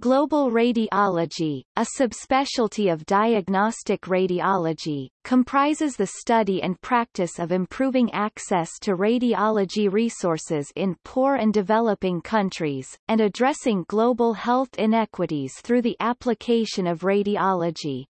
Global radiology, a subspecialty of diagnostic radiology, comprises the study and practice of improving access to radiology resources in poor and developing countries, and addressing global health inequities through the application of radiology.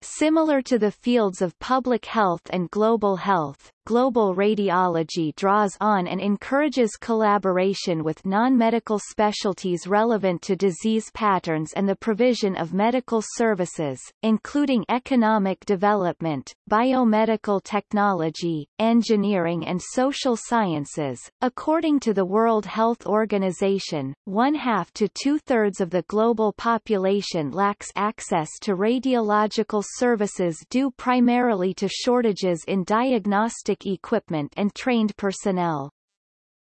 Similar to the fields of public health and global health, global radiology draws on and encourages collaboration with non-medical specialties relevant to disease patterns and the provision of medical services, including economic development, biomedical technology, engineering and social sciences. According to the World Health Organization, one-half to two-thirds of the global population lacks access to radiological services due primarily to shortages in diagnostic equipment and trained personnel.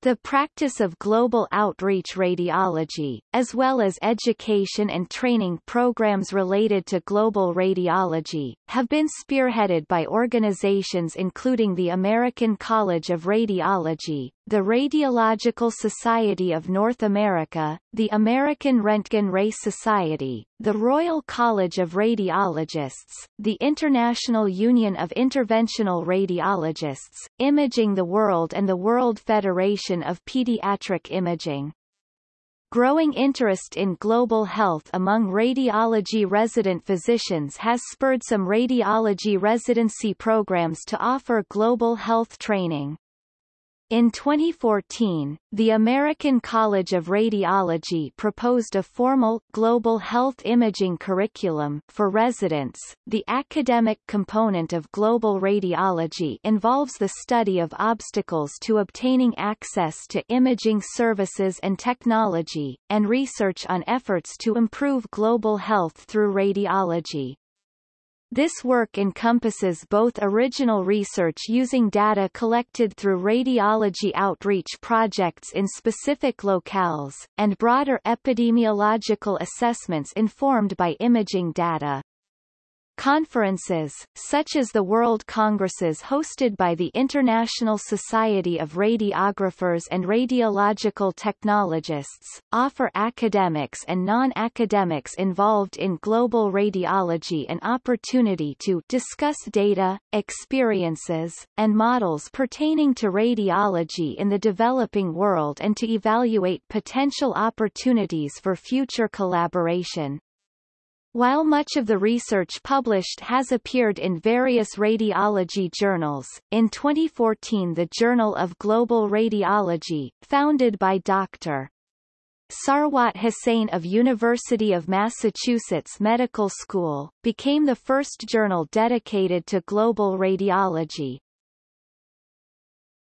The practice of global outreach radiology, as well as education and training programs related to global radiology, have been spearheaded by organizations including the American College of Radiology, the Radiological Society of North America, the American Röntgen Ray Society, the Royal College of Radiologists, the International Union of Interventional Radiologists, Imaging the World and the World Federation of Pediatric Imaging. Growing interest in global health among radiology resident physicians has spurred some radiology residency programs to offer global health training. In 2014, the American College of Radiology proposed a formal global health imaging curriculum for residents. The academic component of global radiology involves the study of obstacles to obtaining access to imaging services and technology, and research on efforts to improve global health through radiology. This work encompasses both original research using data collected through radiology outreach projects in specific locales, and broader epidemiological assessments informed by imaging data. Conferences, such as the World Congresses hosted by the International Society of Radiographers and Radiological Technologists, offer academics and non-academics involved in global radiology an opportunity to discuss data, experiences, and models pertaining to radiology in the developing world and to evaluate potential opportunities for future collaboration. While much of the research published has appeared in various radiology journals, in 2014 the Journal of Global Radiology, founded by Dr. Sarwat Hussain of University of Massachusetts Medical School, became the first journal dedicated to global radiology.